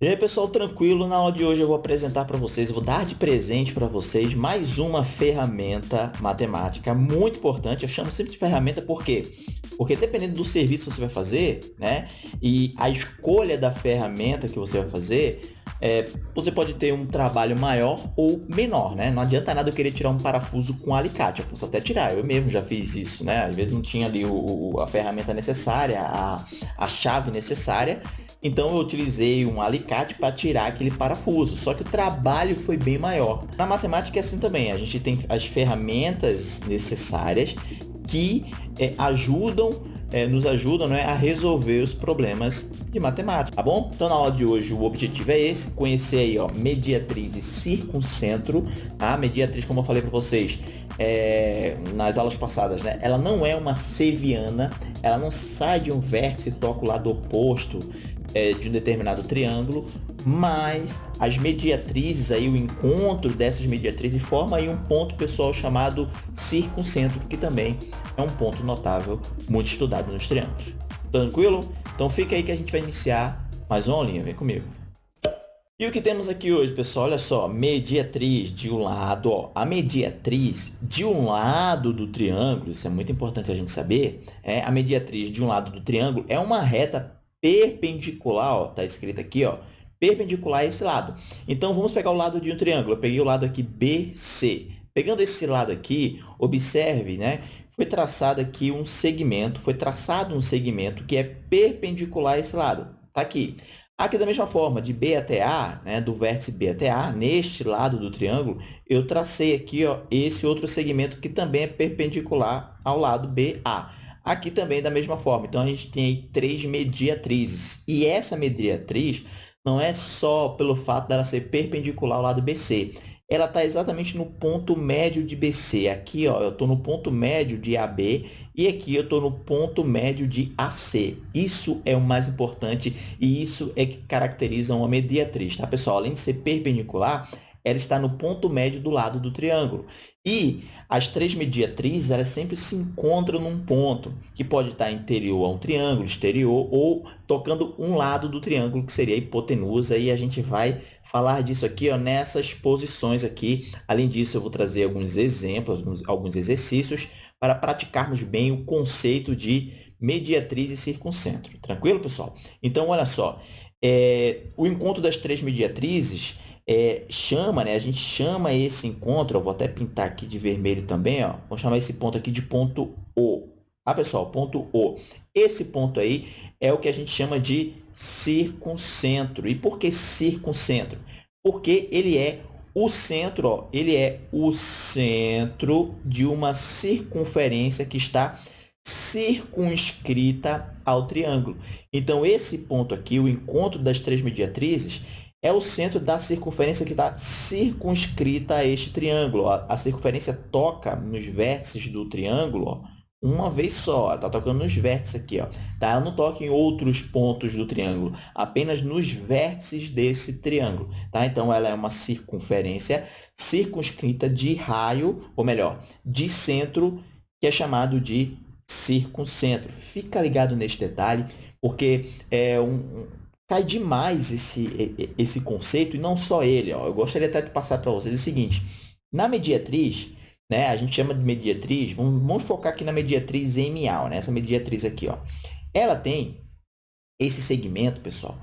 E aí pessoal, tranquilo? Na aula de hoje eu vou apresentar para vocês, vou dar de presente para vocês mais uma ferramenta matemática muito importante. Eu chamo sempre de ferramenta por quê? Porque dependendo do serviço que você vai fazer, né, e a escolha da ferramenta que você vai fazer, é, você pode ter um trabalho maior ou menor, né? Não adianta nada eu querer tirar um parafuso com alicate, eu posso até tirar, eu mesmo já fiz isso, né? Às vezes não tinha ali o, a ferramenta necessária, a, a chave necessária, então eu utilizei um alicate para tirar aquele parafuso, só que o trabalho foi bem maior. Na matemática é assim também, a gente tem as ferramentas necessárias que é, ajudam, é, nos ajudam né, a resolver os problemas de matemática, tá bom? Então na aula de hoje o objetivo é esse, conhecer aí ó, mediatriz e circuncentro, tá? Mediatriz, como eu falei para vocês, é, nas aulas passadas, né? Ela não é uma seviana, ela não sai de um vértice e toca o lado oposto é, de um determinado triângulo, mas as mediatrizes, aí, o encontro dessas mediatrizes forma aí um ponto pessoal chamado circuncentro, que também é um ponto notável, muito estudado nos triângulos. Tranquilo? Então fica aí que a gente vai iniciar mais uma aulinha, vem comigo. E o que temos aqui hoje, pessoal? Olha só, mediatriz de um lado, ó, a mediatriz de um lado do triângulo, isso é muito importante a gente saber, é, a mediatriz de um lado do triângulo é uma reta perpendicular, ó, tá escrito aqui, ó, perpendicular a esse lado. Então, vamos pegar o lado de um triângulo. Eu peguei o lado aqui BC. Pegando esse lado aqui, observe, né? Foi traçado aqui um segmento, foi traçado um segmento que é perpendicular a esse lado. Tá aqui. Aqui, da mesma forma, de B até A, né, do vértice B até A, neste lado do triângulo, eu tracei aqui ó, esse outro segmento que também é perpendicular ao lado BA. Aqui também da mesma forma. Então, a gente tem aí três mediatrizes. E essa mediatriz não é só pelo fato dela ser perpendicular ao lado BC. Ela está exatamente no ponto médio de BC. Aqui, ó, eu estou no ponto médio de AB e aqui eu estou no ponto médio de AC. Isso é o mais importante e isso é que caracteriza uma mediatriz, tá, pessoal? Além de ser perpendicular, ela está no ponto médio do lado do triângulo. E as três mediatrizes elas sempre se encontram num ponto, que pode estar interior a um triângulo, exterior, ou tocando um lado do triângulo, que seria a hipotenusa, e a gente vai falar disso aqui ó, nessas posições aqui. Além disso, eu vou trazer alguns exemplos, alguns, exercícios, para praticarmos bem o conceito de mediatriz e circuncentro. Tranquilo, pessoal? Então, olha só, é, o encontro das três mediatrizes é, chama, né? A gente chama esse encontro, eu vou até pintar aqui de vermelho também, ó. Vou chamar esse ponto aqui de ponto O. Ah, pessoal, ponto O. Esse ponto aí é o que a gente chama de circuncentro. E por que circuncentro? Porque ele é o centro, ó, ele é o centro de uma circunferência que está circunscrita ao triângulo. Então, esse ponto aqui, o encontro das três mediatrizes, é o centro da circunferência que está circunscrita a este triângulo. A circunferência toca nos vértices do triângulo uma vez só. Está tocando nos vértices aqui. Ó. Tá? Ela não toca em outros pontos do triângulo, apenas nos vértices desse triângulo. Tá? Então, ela é uma circunferência circunscrita de raio, ou melhor, de centro, que é chamado de circuncentro. Fica ligado neste detalhe, porque é um, cai demais esse, esse conceito, e não só ele. Ó. Eu gostaria até de passar para vocês o seguinte. Na mediatriz, né, a gente chama de mediatriz, vamos, vamos focar aqui na mediatriz emial, né, essa mediatriz aqui. Ó. Ela tem esse segmento, pessoal,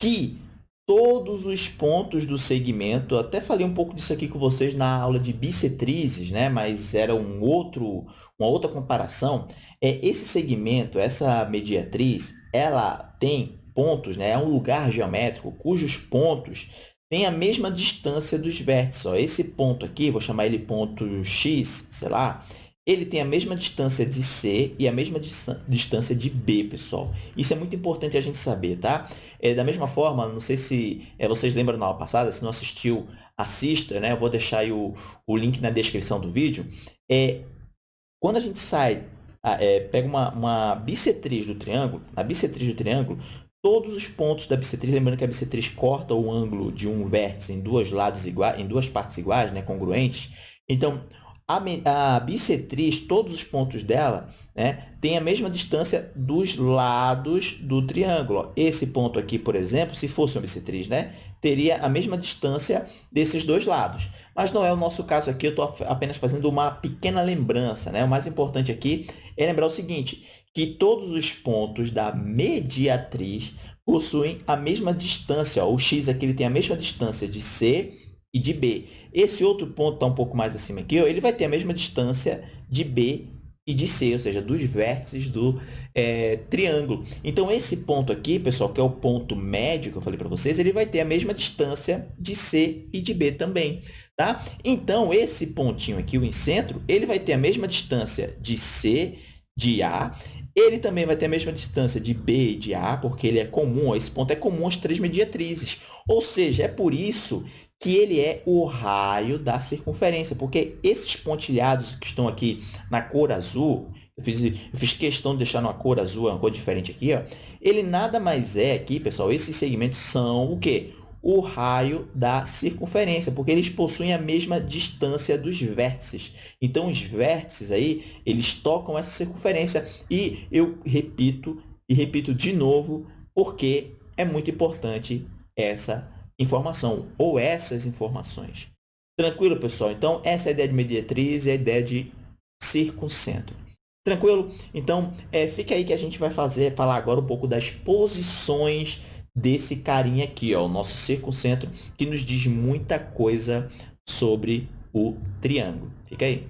que todos os pontos do segmento, até falei um pouco disso aqui com vocês na aula de bissetrizes, né? mas era um outro, uma outra comparação. É, esse segmento, essa mediatriz, ela tem pontos, né, é um lugar geométrico cujos pontos têm a mesma distância dos vértices. Ó. Esse ponto aqui, vou chamar ele ponto X, sei lá, ele tem a mesma distância de C e a mesma distância de B, pessoal. Isso é muito importante a gente saber, tá? É, da mesma forma, não sei se é, vocês lembram na aula passada, se não assistiu, assista, né? Eu vou deixar o, o link na descrição do vídeo. É, quando a gente sai, é, pega uma, uma bissetriz do triângulo, a bissetriz do triângulo, todos os pontos da bissetriz, lembrando que a bissetriz corta o ângulo de um vértice em lados em duas partes iguais, né, congruentes. Então, a, a bissetriz, todos os pontos dela, né, têm a mesma distância dos lados do triângulo. Esse ponto aqui, por exemplo, se fosse uma bissetriz, né, teria a mesma distância desses dois lados. Mas não é o nosso caso aqui, eu estou apenas fazendo uma pequena lembrança. Né? O mais importante aqui é lembrar o seguinte, que todos os pontos da mediatriz possuem a mesma distância. Ó, o x aqui ele tem a mesma distância de C e de B. Esse outro ponto está um pouco mais acima aqui, ó, ele vai ter a mesma distância de B e de C, ou seja, dos vértices do é, triângulo. Então, esse ponto aqui, pessoal, que é o ponto médio que eu falei para vocês, ele vai ter a mesma distância de C e de B também. Tá? Então, esse pontinho aqui, o incentro, ele vai ter a mesma distância de C, de A, ele também vai ter a mesma distância de B e de A, porque ele é comum, ó, esse ponto é comum às três mediatrizes. Ou seja, é por isso que ele é o raio da circunferência, porque esses pontilhados que estão aqui na cor azul, eu fiz, eu fiz questão de deixar uma cor azul, uma cor diferente aqui, ó, ele nada mais é aqui, pessoal, esses segmentos são o quê? O raio da circunferência, porque eles possuem a mesma distância dos vértices. Então, os vértices aí, eles tocam essa circunferência. E eu repito, e repito de novo, porque é muito importante essa informação ou essas informações. Tranquilo, pessoal? Então, essa é a ideia de mediatriz e a ideia de circuncentro. Tranquilo? Então, é, fica aí que a gente vai fazer, falar agora um pouco das posições desse carinha aqui, ó, o nosso circuncentro, que nos diz muita coisa sobre o triângulo. Fica aí.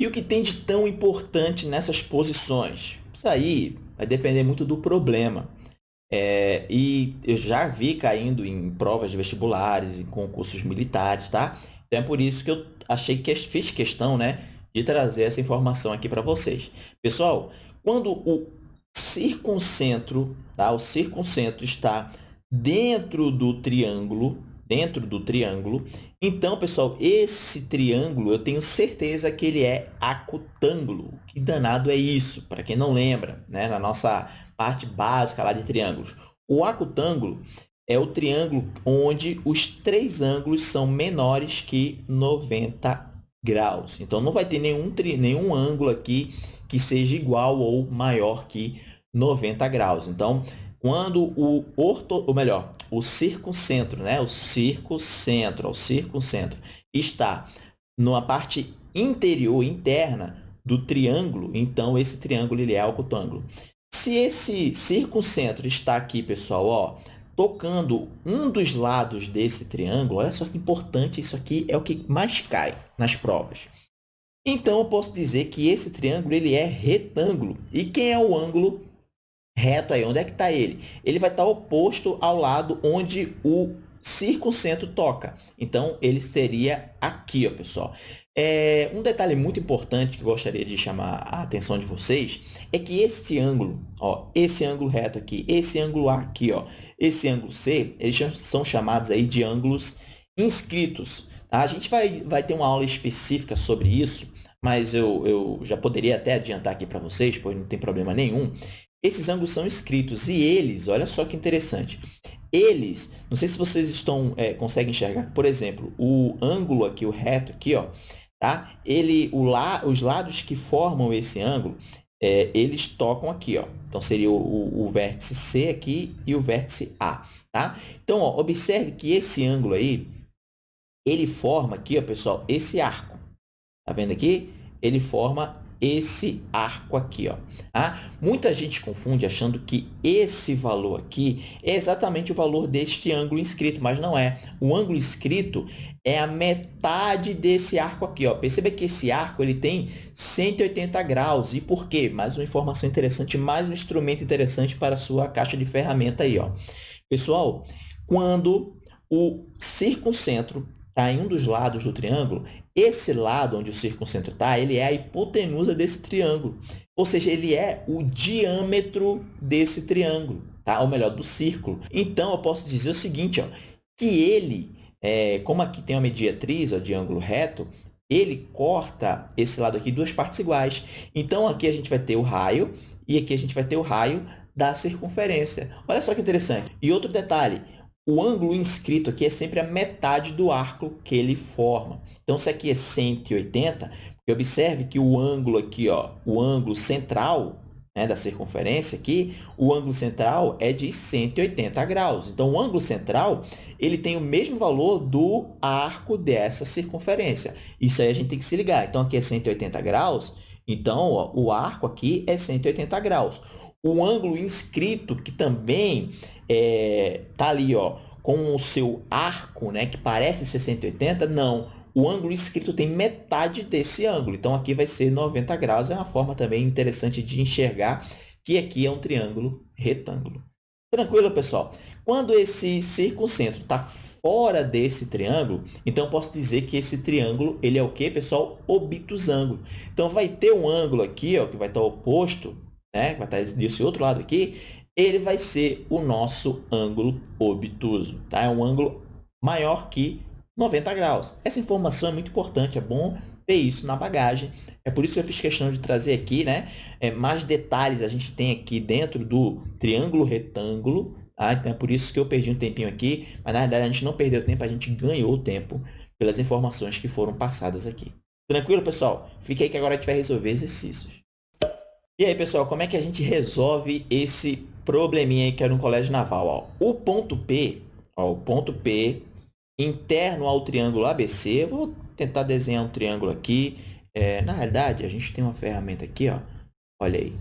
E o que tem de tão importante nessas posições? Isso aí vai depender muito do problema. É, e eu já vi caindo em provas de vestibulares, em concursos militares, tá? Então, é por isso que eu achei que fiz questão, né, de trazer essa informação aqui para vocês. Pessoal, quando o circuncentro, tá? O circuncentro está dentro do triângulo, dentro do triângulo. Então, pessoal, esse triângulo, eu tenho certeza que ele é acutângulo. Que danado é isso? Para quem não lembra, né? Na nossa parte básica lá de triângulos. O acutângulo é o triângulo onde os três ângulos são menores que 90 graus. Então, não vai ter nenhum, tri, nenhum ângulo aqui que seja igual ou maior que 90 graus. Então, quando o orto, ou melhor, o circuncentro, né? O circuncentro, o circuncentro está numa parte interior, interna do triângulo, então esse triângulo ele é acutângulo. Se esse circuncentro está aqui, pessoal, ó, tocando um dos lados desse triângulo, olha só que importante, isso aqui é o que mais cai nas provas. Então, eu posso dizer que esse triângulo ele é retângulo. E quem é o ângulo reto aí? Onde é que está ele? Ele vai estar oposto ao lado onde o circuncentro toca. Então, ele seria aqui, ó, pessoal. É, um detalhe muito importante que eu gostaria de chamar a atenção de vocês é que esse ângulo, ó, esse ângulo reto aqui, esse ângulo A aqui, ó, esse ângulo C, eles são chamados aí de ângulos inscritos. A gente vai, vai ter uma aula específica sobre isso, mas eu, eu já poderia até adiantar aqui para vocês, pois não tem problema nenhum. Esses ângulos são escritos e eles, olha só que interessante, eles, não sei se vocês estão é, conseguem enxergar, por exemplo, o ângulo aqui, o reto aqui, ó, tá? Ele, o la, os lados que formam esse ângulo, é, eles tocam aqui, ó. Então, seria o, o, o, vértice C aqui e o vértice A, tá? Então, ó, observe que esse ângulo aí, ele forma aqui, ó, pessoal, esse arco. Tá vendo aqui? Ele forma esse arco aqui. Ó. Tá? Muita gente confunde achando que esse valor aqui é exatamente o valor deste ângulo inscrito, mas não é. O ângulo inscrito é a metade desse arco aqui. Ó. Perceba que esse arco ele tem 180 graus. E por quê? Mais uma informação interessante, mais um instrumento interessante para a sua caixa de ferramenta aí. Ó. Pessoal, quando o circuncentro está em um dos lados do triângulo, esse lado onde o circuncentro está, ele é a hipotenusa desse triângulo. Ou seja, ele é o diâmetro desse triângulo, tá? ou melhor, do círculo. Então, eu posso dizer o seguinte, ó, que ele, é, como aqui tem uma mediatriz ó, de ângulo reto, ele corta esse lado aqui duas partes iguais. Então, aqui a gente vai ter o raio e aqui a gente vai ter o raio da circunferência. Olha só que interessante. E outro detalhe, o ângulo inscrito aqui é sempre a metade do arco que ele forma. Então, se aqui é 180, observe que o ângulo aqui, ó, o ângulo central né, da circunferência aqui, o ângulo central é de 180 graus. Então, o ângulo central ele tem o mesmo valor do arco dessa circunferência. Isso aí a gente tem que se ligar. Então, aqui é 180 graus, então ó, o arco aqui é 180 graus. O ângulo inscrito, que também é, tá ali ó, com o seu arco, né, que parece 180, não. O ângulo inscrito tem metade desse ângulo. Então, aqui vai ser 90 graus. É uma forma também interessante de enxergar que aqui é um triângulo retângulo. Tranquilo, pessoal? Quando esse circuncentro está fora desse triângulo, então posso dizer que esse triângulo ele é o quê, pessoal? Obtusângulo. Então, vai ter um ângulo aqui ó, que vai estar oposto né, vai estar desse outro lado aqui, ele vai ser o nosso ângulo obtuso. Tá? É um ângulo maior que 90 graus. Essa informação é muito importante, é bom ter isso na bagagem. É por isso que eu fiz questão de trazer aqui né, é, mais detalhes a gente tem aqui dentro do triângulo retângulo. Tá? Então, é por isso que eu perdi um tempinho aqui, mas na verdade a gente não perdeu tempo, a gente ganhou tempo pelas informações que foram passadas aqui. Tranquilo, pessoal? Fique aí que agora a gente vai resolver exercícios. E aí, pessoal, como é que a gente resolve esse probleminha aí que era um colégio naval? Ó, o ponto P, ó, o ponto P interno ao triângulo ABC, vou tentar desenhar um triângulo aqui. É, na realidade, a gente tem uma ferramenta aqui, ó. olha aí,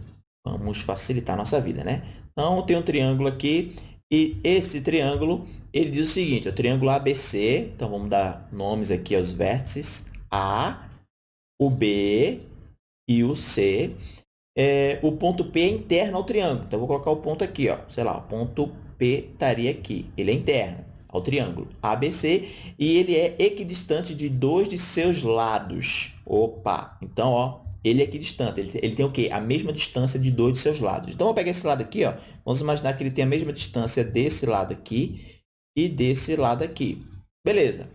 vamos facilitar a nossa vida, né? Então, tem um triângulo aqui e esse triângulo, ele diz o seguinte, o triângulo ABC, então vamos dar nomes aqui aos vértices A, o B e o C é, o ponto P é interno ao triângulo. Então, eu vou colocar o ponto aqui, ó. sei lá, o ponto P estaria aqui. Ele é interno ao triângulo ABC e ele é equidistante de dois de seus lados. Opa! Então, ó, ele é equidistante. Ele, ele tem o quê? A mesma distância de dois de seus lados. Então, vou pegar esse lado aqui, ó. vamos imaginar que ele tem a mesma distância desse lado aqui e desse lado aqui. Beleza.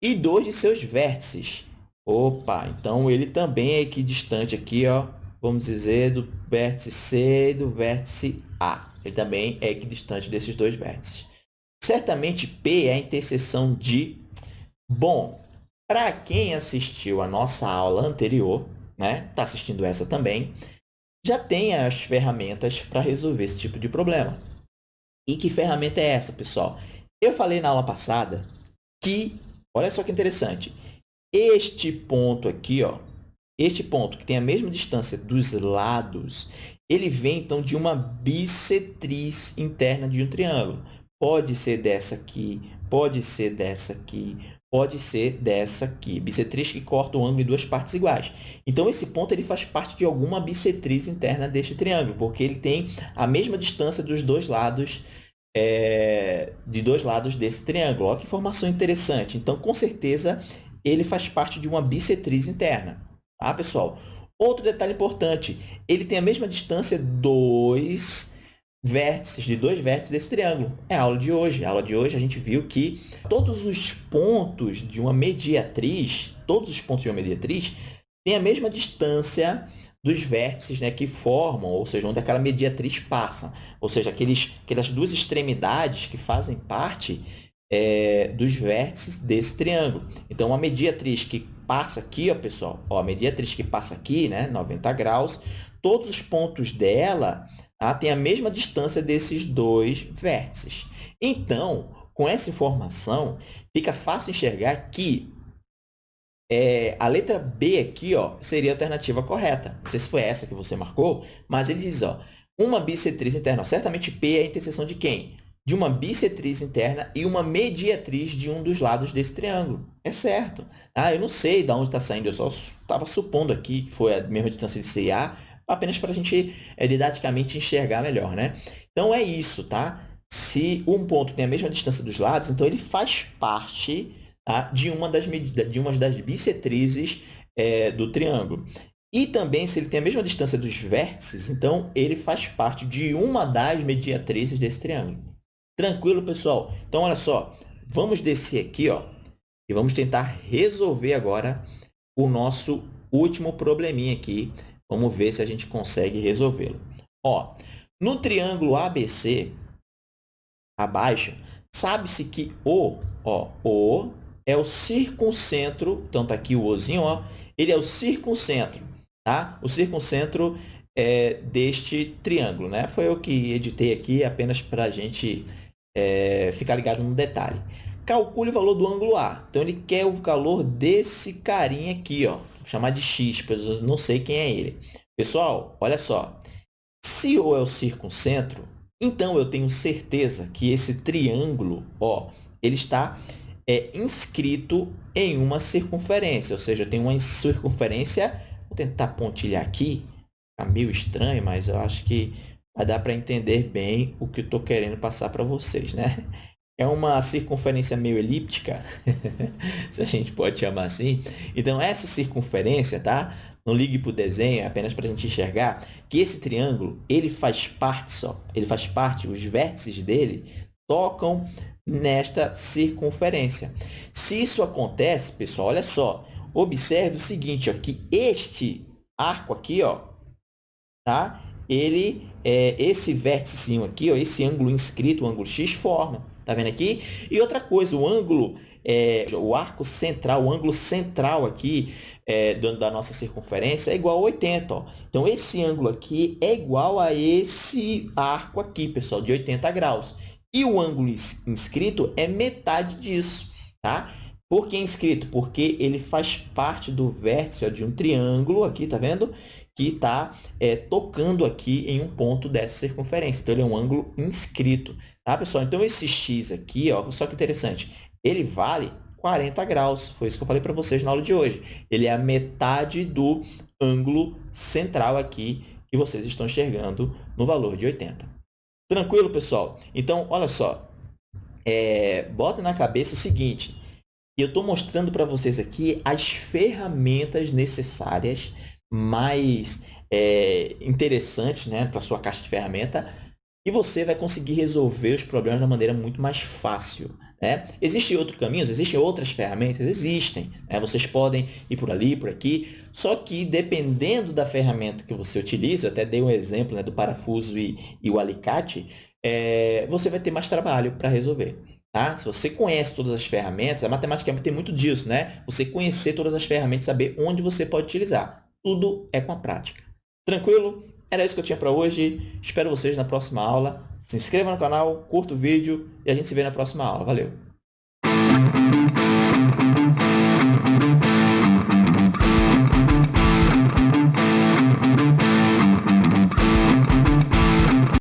E dois de seus vértices. Opa! Então, ele também é equidistante aqui, ó, vamos dizer, do vértice C e do vértice A. Ele também é equidistante desses dois vértices. Certamente, P é a interseção de... Bom, para quem assistiu a nossa aula anterior, né, está assistindo essa também, já tem as ferramentas para resolver esse tipo de problema. E que ferramenta é essa, pessoal? Eu falei na aula passada que, olha só que interessante, este ponto aqui, ó, este ponto, que tem a mesma distância dos lados, ele vem, então, de uma bissetriz interna de um triângulo. Pode ser dessa aqui, pode ser dessa aqui, pode ser dessa aqui. Bissetriz que corta o ângulo em duas partes iguais. Então, esse ponto ele faz parte de alguma bissetriz interna deste triângulo, porque ele tem a mesma distância dos dois lados é, de dois lados desse triângulo. Olha que informação interessante. Então, com certeza, ele faz parte de uma bissetriz interna. Tá, pessoal? Outro detalhe importante, ele tem a mesma distância dos vértices, de dois vértices desse triângulo. É a aula de hoje. A aula de hoje a gente viu que todos os pontos de uma mediatriz, todos os pontos de uma mediatriz, têm a mesma distância dos vértices né, que formam, ou seja, onde aquela mediatriz passa. Ou seja, aqueles, aquelas duas extremidades que fazem parte é, dos vértices desse triângulo. Então, uma mediatriz que passa aqui, ó, pessoal, ó, a mediatriz que passa aqui, né, 90 graus, todos os pontos dela tá, têm a mesma distância desses dois vértices. Então, com essa informação, fica fácil enxergar que é, a letra B aqui ó, seria a alternativa correta. Não sei se foi essa que você marcou, mas ele diz, ó, uma bissetriz interna. Certamente P é a interseção de quem? De uma bissetriz interna e uma mediatriz de um dos lados desse triângulo. É certo. Ah, eu não sei de onde está saindo, eu só estava supondo aqui que foi a mesma distância de C e A, apenas para a gente é, didaticamente enxergar melhor. Né? Então, é isso. Tá? Se um ponto tem a mesma distância dos lados, então ele faz parte tá, de, uma das de uma das bissetrizes é, do triângulo. E também, se ele tem a mesma distância dos vértices, então ele faz parte de uma das mediatrizes desse triângulo. Tranquilo, pessoal? Então, olha só, vamos descer aqui ó, e vamos tentar resolver agora o nosso último probleminha aqui. Vamos ver se a gente consegue resolvê-lo. Ó, no triângulo ABC, abaixo, Sabe-se que O, ó, O é o circuncentro, então está aqui o Ozinho, ó, ele é o circuncentro, tá? O circuncentro é, deste triângulo, né? Foi eu que editei aqui apenas para a gente é, ficar ligado no detalhe. Calcule o valor do ângulo A. Então, ele quer o valor desse carinha aqui, ó. Vou chamar de x, pois eu não sei quem é ele. Pessoal, olha só. Se O é o circuncentro, então eu tenho certeza que esse triângulo, ó, ele está é, inscrito em uma circunferência, ou seja, tem uma circunferência, vou tentar pontilhar aqui, Está meio estranho, mas eu acho que vai dar para entender bem o que eu estou querendo passar para vocês, né? É uma circunferência meio elíptica, se a gente pode chamar assim. Então, essa circunferência, tá? Não ligue para o desenho, apenas para a gente enxergar que esse triângulo, ele faz parte só, ele faz parte, os vértices dele tocam nesta circunferência. Se isso acontece, pessoal, olha só, observe o seguinte, ó, que este arco aqui, ó, tá? Ele, é, esse vértice aqui, ó, esse ângulo inscrito, o ângulo x, forma. Tá vendo aqui? E outra coisa, o ângulo, é, o arco central, o ângulo central aqui é, da nossa circunferência é igual a 80. Ó. Então, esse ângulo aqui é igual a esse arco aqui, pessoal, de 80 graus. E o ângulo inscrito é metade disso, tá? Por que inscrito? Porque ele faz parte do vértice ó, de um triângulo aqui, tá vendo? Que está é, tocando aqui em um ponto dessa circunferência. Então, ele é um ângulo inscrito. Tá, pessoal? Então, esse x aqui, ó, só que interessante, ele vale 40 graus. Foi isso que eu falei para vocês na aula de hoje. Ele é a metade do ângulo central aqui que vocês estão enxergando no valor de 80. Tranquilo, pessoal? Então, olha só. É, bota na cabeça o seguinte. Eu estou mostrando para vocês aqui as ferramentas necessárias mais é, interessantes né, para sua caixa de ferramenta e você vai conseguir resolver os problemas de uma maneira muito mais fácil. Né? Existem outros caminhos? Existem outras ferramentas? Existem. Né? Vocês podem ir por ali, por aqui, só que dependendo da ferramenta que você utiliza, eu até dei um exemplo né, do parafuso e, e o alicate, é, você vai ter mais trabalho para resolver. Tá? Se você conhece todas as ferramentas, a matemática tem muito disso, né? Você conhecer todas as ferramentas, saber onde você pode utilizar. Tudo é com a prática. Tranquilo? Era isso que eu tinha para hoje. Espero vocês na próxima aula. Se inscreva no canal, curta o vídeo e a gente se vê na próxima aula. Valeu!